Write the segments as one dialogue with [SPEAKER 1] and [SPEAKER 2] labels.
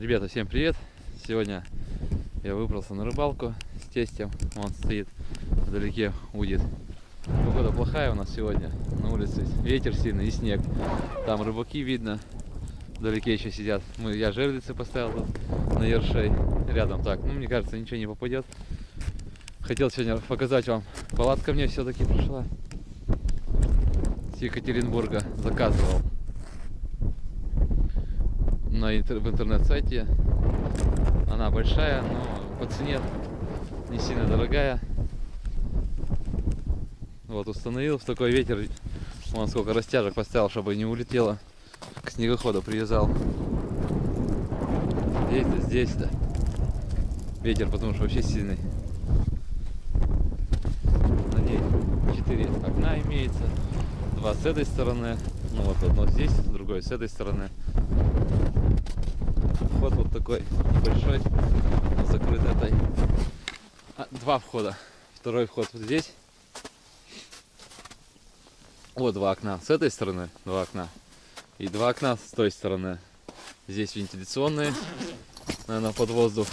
[SPEAKER 1] Ребята, всем привет! Сегодня я выбрался на рыбалку с тестем. Он стоит вдалеке, удит. Погода плохая у нас сегодня. На улице ветер сильный и снег. Там рыбаки видно. Вдалеке еще сидят. Мы, я жерлицы поставил тут на ершей. Рядом так. Ну, мне кажется, ничего не попадет. Хотел сегодня показать вам. Палатка мне все-таки пришла. С Екатеринбурга заказывал на интер в интернет-сайте. Она большая, но по цене не сильно дорогая. Вот установил в такой ветер. Вон сколько растяжек поставил, чтобы не улетело. К снегоходу привязал. Здесь-то, здесь-то. Ветер, потому что вообще сильный. На ней 4 окна имеется. Два с этой стороны. Ну вот одно здесь, другое с этой стороны вход вот такой небольшой, закрыт этой. А, два входа. Второй вход вот здесь. Вот два окна. С этой стороны два окна. И два окна с той стороны. Здесь вентиляционные, наверное, под воздух.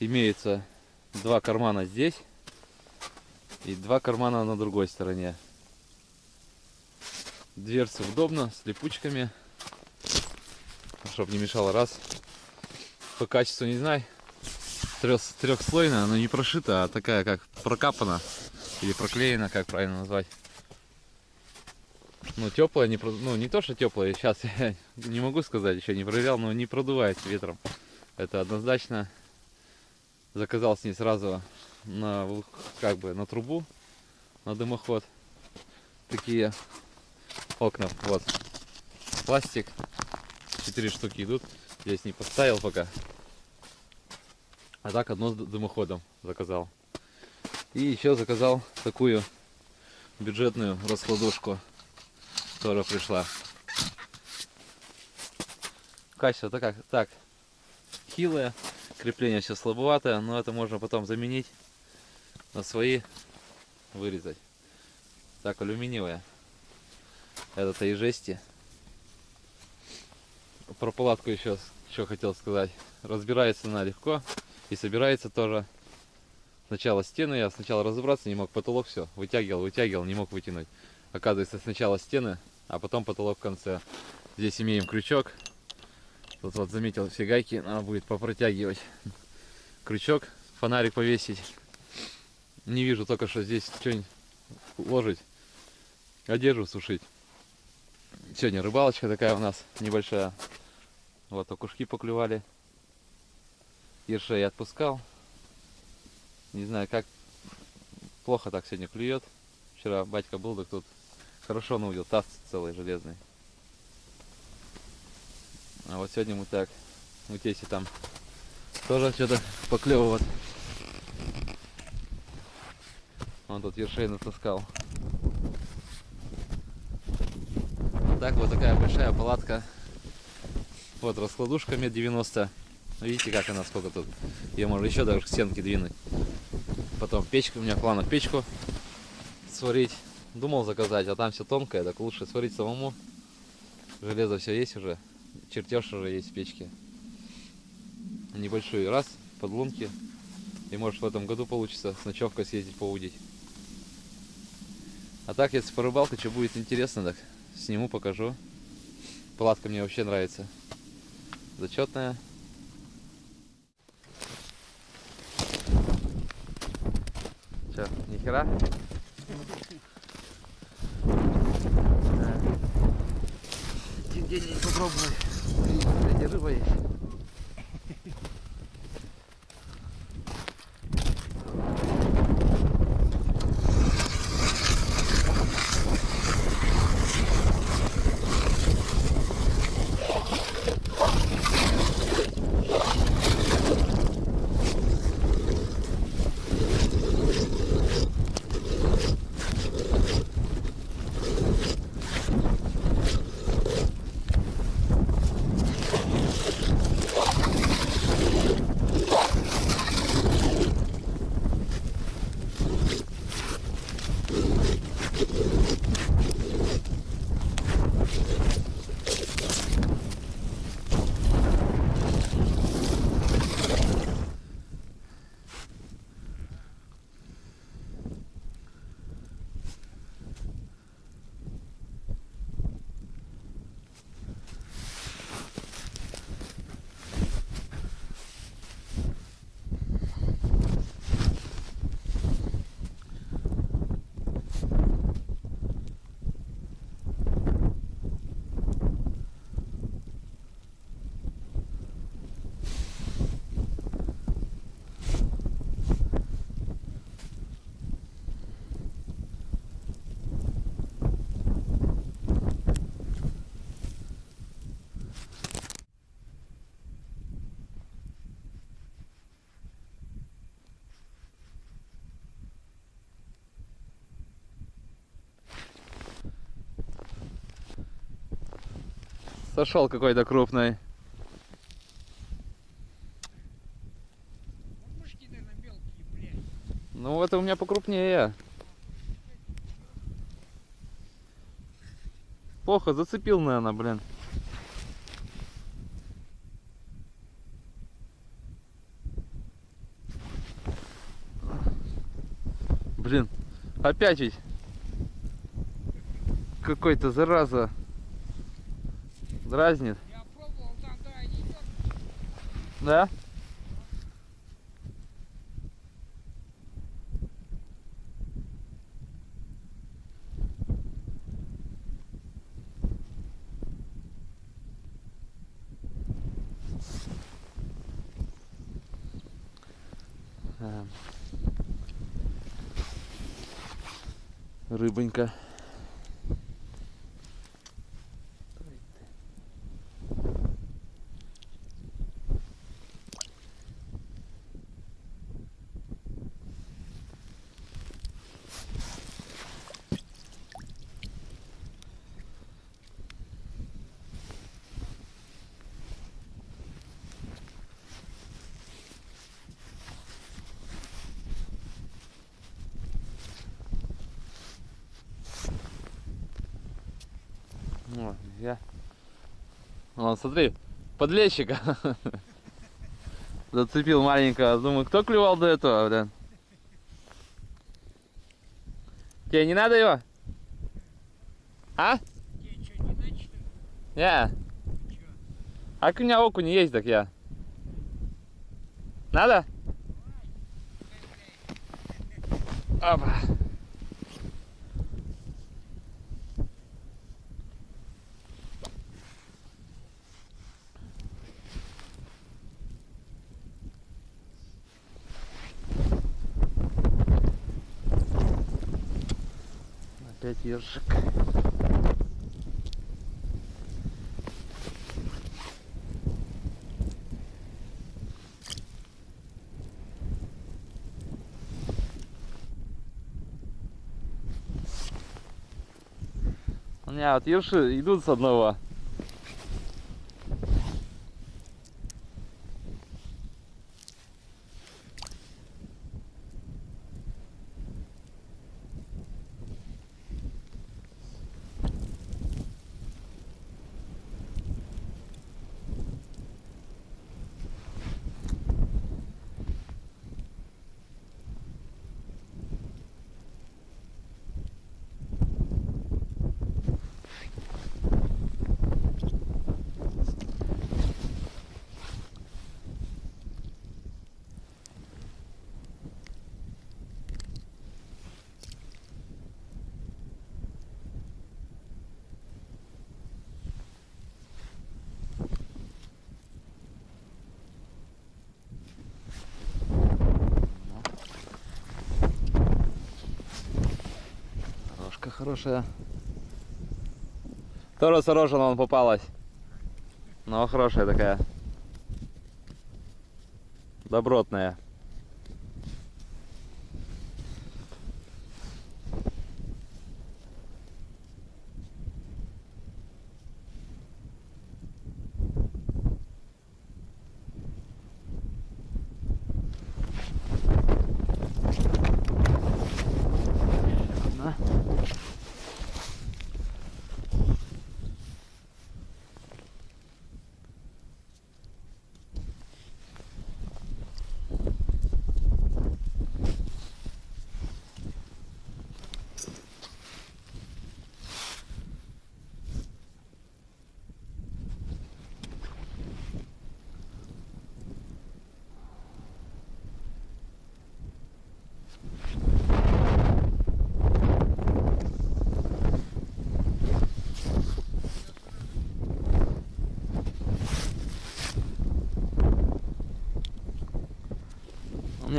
[SPEAKER 1] Имеется два кармана здесь и два кармана на другой стороне. Дверцы удобно, с липучками чтобы не мешало раз. По качеству не знаю. Трех, трехслойная, но не прошита, а такая как прокапана. Или проклеена, как правильно назвать. Ну, теплая, не, ну, не то, что теплая, сейчас я не могу сказать, еще не проверял, но не продувает ветром. Это однозначно. Заказал с ней сразу на, как бы, на трубу, на дымоход. Такие окна, вот. Пластик, Четыре штуки идут. Здесь не поставил пока. А так одно с дымоходом заказал. И еще заказал такую бюджетную раскладушку, которая пришла. Качество так, как, так хилое, крепление все слабоватое, но это можно потом заменить на свои, вырезать. Так, алюминиевая. Это-то и жести про палатку еще что хотел сказать. Разбирается она легко и собирается тоже. Сначала стены, я сначала разобраться не мог, потолок все, вытягивал, вытягивал, не мог вытянуть. Оказывается, сначала стены, а потом потолок в конце. Здесь имеем крючок. Тут вот заметил все гайки, надо будет попротягивать. Крючок, фонарик повесить. Не вижу только, что здесь что-нибудь ложить. Одежду сушить. Сегодня рыбалочка такая у нас небольшая. Вот окушки поклевали. Ершей отпускал. Не знаю, как плохо так сегодня клюет. Вчера батька был, так тут хорошо наудил, таз целый железный. А вот сегодня мы так, у Теси там тоже что-то поклевывает. Он тут ершей натаскал. так вот такая большая палатка. Вот раскладушка мет 90. Видите, как она, сколько тут. Ее можно еще даже к стенке двинуть. Потом печка, у меня в планах печку сварить. Думал заказать, а там все тонкое, так лучше сварить самому. Железо все есть уже. Чертеж уже есть в печке. Небольшой раз, подлунки. И может в этом году получится с ночевкой съездить поудить. А так, если по рыбалке, что будет интересно, так сниму, покажу. Палатка мне вообще нравится. Зачетная. Че, нихера? Где-нибудь попробовать. Где рыба есть. Сошел какой-то крупный.
[SPEAKER 2] Вот.
[SPEAKER 1] Ну это у меня покрупнее. Плохо зацепил, наверное, блин. Блин, опять ведь какой-то зараза дразнит.
[SPEAKER 2] Да?
[SPEAKER 1] А. Рыбонька. Я. Вон, смотри, подлещика. Зацепил маленького. Думаю, кто клевал до этого, блин? Тебе не надо его? А?
[SPEAKER 2] Тебе не?
[SPEAKER 1] А у меня окунь есть, так я. Надо? Опа. Опять ежик. У меня вот ерши идут с одного. Хорошая. Тоже с рожена он попалась. Но хорошая такая. Добротная.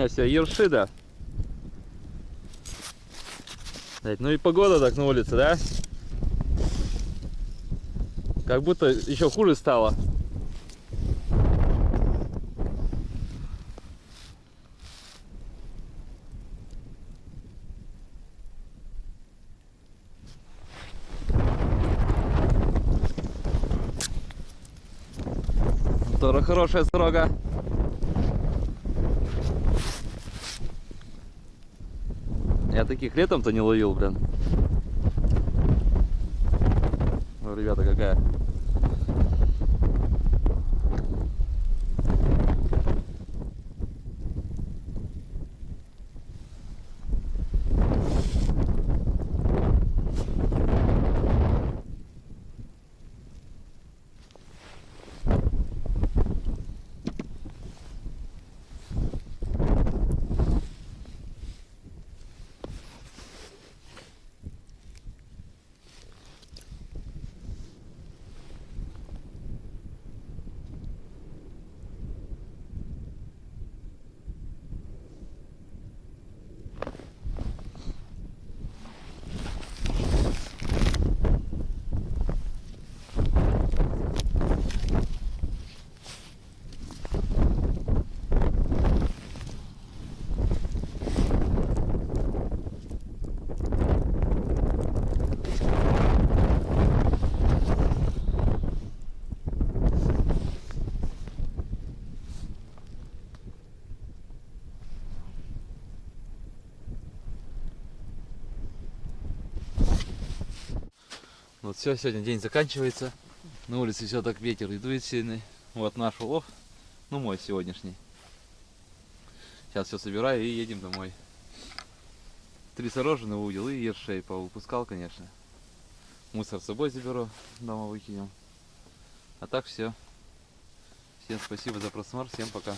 [SPEAKER 1] У меня все ерши, да. Блядь, Ну и погода так на улице, да? Как будто еще хуже стало. Хорошая строга. Я таких летом-то не ловил, блин. Ну, ребята, какая. Вот все, сегодня день заканчивается. На улице все так ветер и дует сильный. Вот наш улов, ну мой сегодняшний. Сейчас все собираю и едем домой. Три сорожины удил и ершей повыпускал, конечно. Мусор с собой заберу, дома выкинем. А так все. Всем спасибо за просмотр, всем пока.